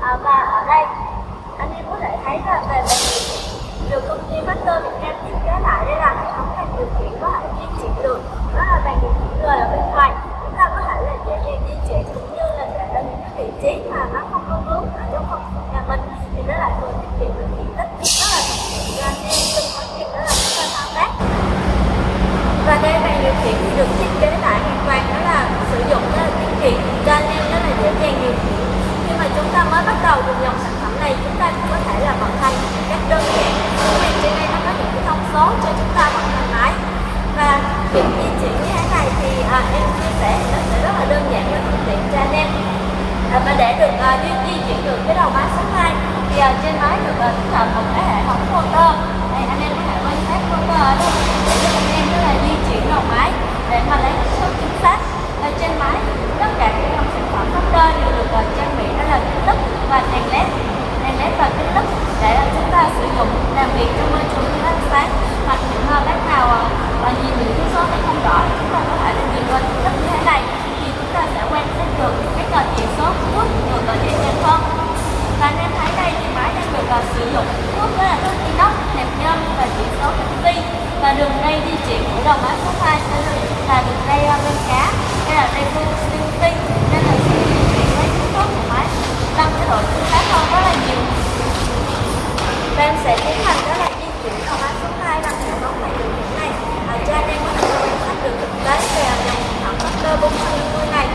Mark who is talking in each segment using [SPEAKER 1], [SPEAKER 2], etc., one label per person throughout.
[SPEAKER 1] À, và ở đây, anh em có thể thấy là về bài được công ty Master Việt Nam thiết kế lại đây là hệ thống bàn điều khiển có thể di chuyển được. Đó là bàn điều khiển người ở bên em chia sẻ nó sẽ rất là đơn giản và thuận tiện cho anh em. À, và để được uh, di, di chuyển được cái đầu máy số 2 thì uh, trên máy được uh, tích hợp một cái hệ thống motor đây anh em có thể quan sát motor ở đây. Để cho anh em có là di chuyển đầu máy để mà lấy số chính xác. Ở trên máy tất cả các dòng sản phẩm motor đều được uh, trang bị đó là kính lúp và đèn led đèn led và kính lúp để uh, chúng ta sử dụng làm việc trong môi trường thiếu ánh sáng hoặc những uh, bác nào uh, và nhìn những cái số nó không rõ chúng ta có thể là nhìn qua kính lúp như thế này thì chúng ta sẽ quan sát được cái uh, chỉ số thuốc được uh, dễ dàng hơn và anh em thấy đây thì máy đang được uh, sử dụng thuốc đó là thuốc inox hẹp nhôm và chỉ số canxi và đường dây di chuyển của đầu máy số 2 sẽ là đường dây uh, bên cá đây là dây vô linh tinh nên là sẽ di chuyển với chính số của máy tăng cái độ chính xác hơn rất là nhiều và em sẽ tiến hành đó là di chuyển đầu máy số 2 bằng hệ thống này điều khiển này à, cho anh em có thể quan sát được thực tế về dòng sản phẩm Master 450 này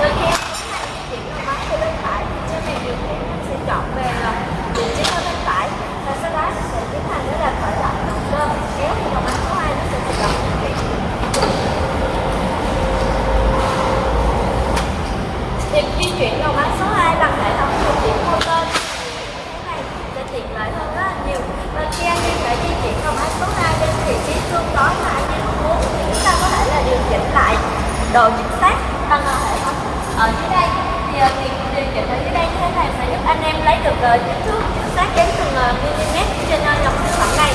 [SPEAKER 1] Rồi khi em tiến hành di chuyển đầu máy từ bên phải thì trên này điều khiển em sẽ chọn về là vị trí ở bên phải và sau đó em sẽ tiến hành đó là khởi động động cơ kéo thì đầu máy số 2 nó sẽ tự động di chuyển. Việc di chuyển đầu máy số 2 bằng hệ thống điều khiển motor như thế này sẽ tiện lợi hơn rất là nhiều và khi anh em đã di chuyển đầu máy số 2 đến vị trí mà anh em muốn thì chúng ta có thể là điều chỉnh lại độ chính xác bằng hệ thống. Ở dưới đây thì ờ, việc điều chỉnh ở dưới đây như thế này sẽ giúp anh em lấy được ờ, kích thước chính xác đến từng ờ, mm trên dòng sản phẩm này.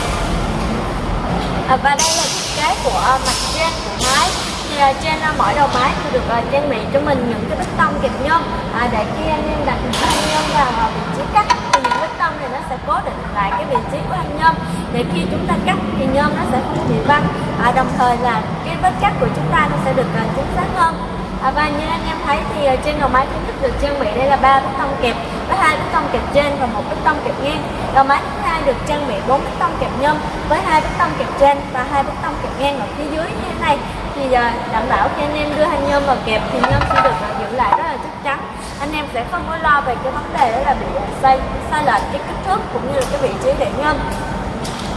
[SPEAKER 1] Và đây là thiết kế của mặt trên của máy. Thì trên mỗi đầu máy thì được trang bị cho mình những cái bích tông kẹp nhôm. À, để khi anh em đặt những thanh nhôm vào ờ, vị trí cắt thì những bích tông này nó sẽ cố định lại cái vị trí của thanh nhôm để khi chúng ta cắt thì nhôm nó sẽ không bị văng à, đồng thời là cái vết cắt của chúng ta nó sẽ được uh, chính xác hơn À, và như anh em thấy thì uh, trên đầu máy chúng ta được trang bị đây là ba bích tông kẹp với hai bích tông kẹp trên và một bích tông kẹp ngang. Đầu máy thứ hai được trang bị bốn bích tông kẹp nhôm với hai bích tông kẹp trên và hai bích tông kẹp ngang ở phía dưới như thế này thì uh, đảm bảo khi anh em đưa thanh nhôm vào kẹp thì nhôm sẽ được giữ lại rất là chắc chắn. Anh em sẽ không có lo về cái vấn đề đó là bị xây sai sai lệch cái thức cũng như là cái vị trí để nhôm.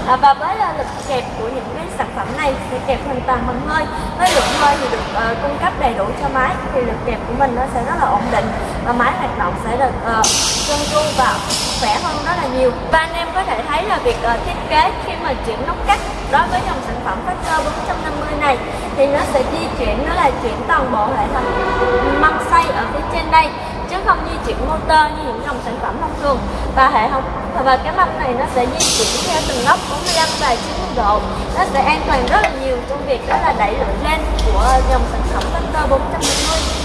[SPEAKER 1] À, và với uh, lực kẹp của những cái sản phẩm này sẽ kẹp hoàn toàn bằng hơi. Với lượng hơi thì được uh, cung cấp đầy đủ cho máy thì lực kẹp của mình nó sẽ rất là ổn định và máy hoạt động sẽ được uh, trơn tru và khỏe hơn rất là nhiều. Và anh em có thể thấy là việc uh, thiết kế khi mà chuyển nút cắt đối với dòng sản phẩm Factor 450 này thì nó sẽ di chuyển nó là chuyển toàn bộ hệ thống măng xay ở phía trên đây chuyển motor như những dòng sản phẩm thông thường. Và hệ thống và cái mâm này nó sẽ di chuyển theo từng góc 45 và 90 độ. Nó sẽ an toàn rất là nhiều trong việc đó là đẩy lưỡi lên của dòng sản phẩm motor 450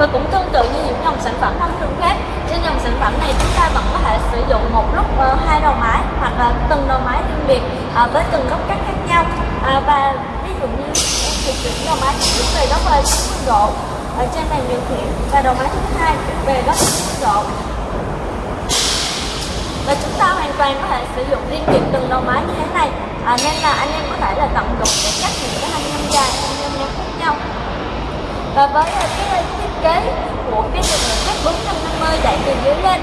[SPEAKER 1] và cũng tương tự như những dòng sản phẩm thông thường khác trên dòng sản phẩm này chúng ta vẫn có thể sử dụng một lúc uh, hai đầu máy hoặc là từng đầu máy riêng biệt uh, với từng góc cắt khác nhau. Uh, và ví dụ như thì chuyển đầu máy chuyển về góc uh, 90 độ. Ở trên bàn điều khiển và đầu máy thứ hai về góc 90 độ. Và chúng ta hoàn toàn có thể sử dụng liên biệt từng đầu máy như thế này. À, nên là anh em có thể là tận dụng để cắt những cái hành nhôm dài hành nhôm ngắn khác nhau. Và với cái, cái kế của cái đường cắt 450 đẩy từ dưới lên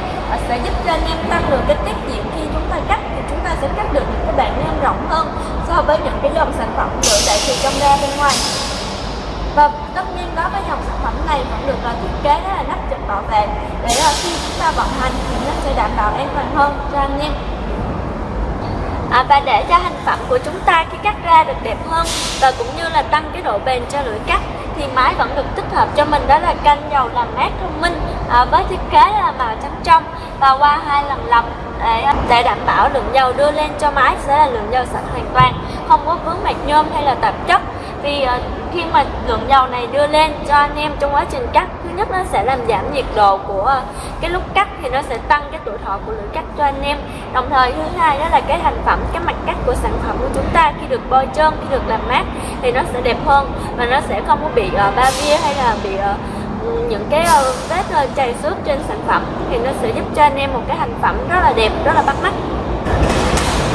[SPEAKER 1] sẽ giúp cho anh em tăng được cái tiết diện khi chúng ta cắt thì chúng ta sẽ cắt được những cái bản nhôm rộng hơn so với những cái dòng sản phẩm được đẩy từ trong ra bên ngoài. Và tất nhiên đó với dòng sản phẩm này vẫn được là thiết kế đó là nắp chụp bảo vệ để à, khi chúng ta vận hành thì nó sẽ đảm bảo an toàn hơn cho anh em. À, và để cho hành phẩm của chúng ta khi cắt ra được đẹp hơn và cũng như là tăng cái độ bền cho lưỡi cắt thì máy vẫn được tích hợp cho mình đó là canh dầu làm mát thông minh à, với thiết kế là màu trắng trong và qua hai lần lọc để để đảm bảo lượng dầu đưa lên cho máy sẽ là lượng dầu sạch hoàn toàn không có vướng mạch nhôm hay là tạp chất. Vì uh, khi mà lượng dầu này đưa lên cho anh em trong quá trình cắt nhất nó sẽ làm giảm nhiệt độ của ờ, cái lúc cắt thì nó sẽ tăng cái tuổi thọ của lưỡi cắt cho anh em. Đồng thời thứ hai đó là cái thành phẩm cái mặt cắt của sản phẩm của chúng ta khi được bôi trơn khi được làm mát thì nó sẽ đẹp hơn và nó sẽ không có bị uh, ba bia hay là bị uh, những cái uh, vết uh, chày xước trên sản phẩm thì nó sẽ giúp cho anh em một cái thành phẩm rất là đẹp rất là bắt mắt.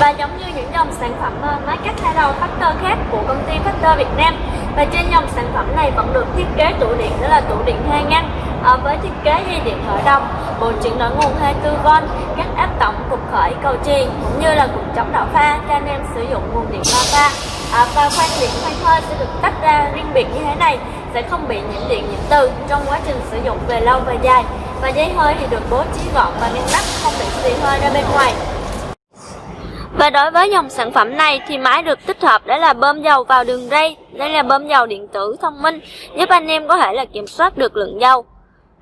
[SPEAKER 1] Và giống như những dòng sản phẩm máy cắt hai đầu Factor khác của công ty Factor Việt Nam và trên dòng sản phẩm này vẫn được thiết kế tủ điện đó là tủ điện hai ngăn à, với thiết kế dây điện khởi động bộ chuyển đổi nguồn 24V các áp tổng cục khởi cầu truyền cũng như là cục chống đảo pha cho anh em sử dụng nguồn điện ba pha. À, và khoan điện khoan hơi sẽ được tách ra riêng biệt như thế này sẽ không bị nhiễm điện nhiễm từ trong quá trình sử dụng về lâu về dài. Và dây hơi thì được bố trí gọn và ngăn nắp không bị xì hơi ra bên ngoài và đối với dòng sản phẩm này thì máy được tích hợp đó là bơm dầu vào đường ray đây là bơm dầu điện tử thông minh giúp anh em có thể là kiểm soát được lượng dầu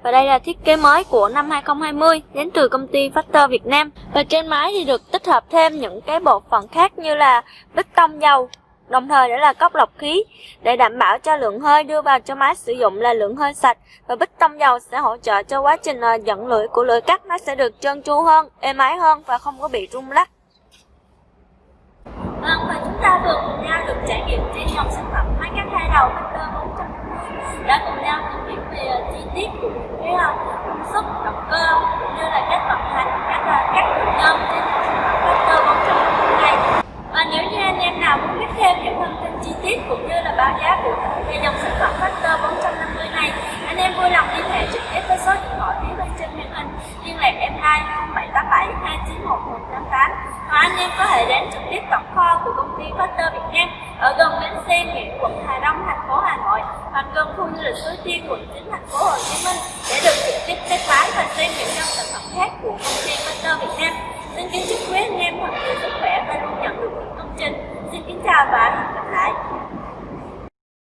[SPEAKER 1] và đây là thiết kế mới của năm 2020 đến từ công ty Factor Việt Nam. Và trên máy thì được tích hợp thêm những cái bộ phận khác như là bích tông dầu, đồng thời đó là cốc lọc khí để đảm bảo cho lượng hơi đưa vào cho máy sử dụng là lượng hơi sạch và bích tông dầu sẽ hỗ trợ cho quá trình ờ, dẫn lưỡi của lưỡi cắt nó sẽ được trơn tru hơn, êm ái hơn và không có bị rung lắc. Ta vừa cùng nhau được trải nghiệm trên dòng sản phẩm máy cắt hai đầu Factor 450 đã cùng nhau tìm hiểu về chi tiết của cái ờ, công suất, động cơ cũng như là cách vận hành các uh, các đường nhôm trên dòng sản phẩm Factor 450 này. Và nếu như anh em nào muốn biết thêm những thông tin chi tiết cũng như là báo giá cụ thể về dòng sản phẩm Factor 450 này, anh em vui lòng liên hệ trực tiếp với số điện thoại phía bên trên màn hình liên lạc em 2 0787 291 188 hoặc anh em có thể đến trực tiếp tổng kho của công ty Factor Việt Nam ở gần bến xe Nghĩa quận Hà Đông, thành phố Hà Nội hoặc gần khu du lịch Suối Tiên quận 9 thành phố Hồ Chí Minh, để được trực tiếp test lái và xem những dòng sản phẩm khác của công ty Factor Việt Nam. Xin kính chúc quý anh em thật nhiều sức khỏe và luôn nhận được những công trình. Xin kính chào và hẹn gặp lại.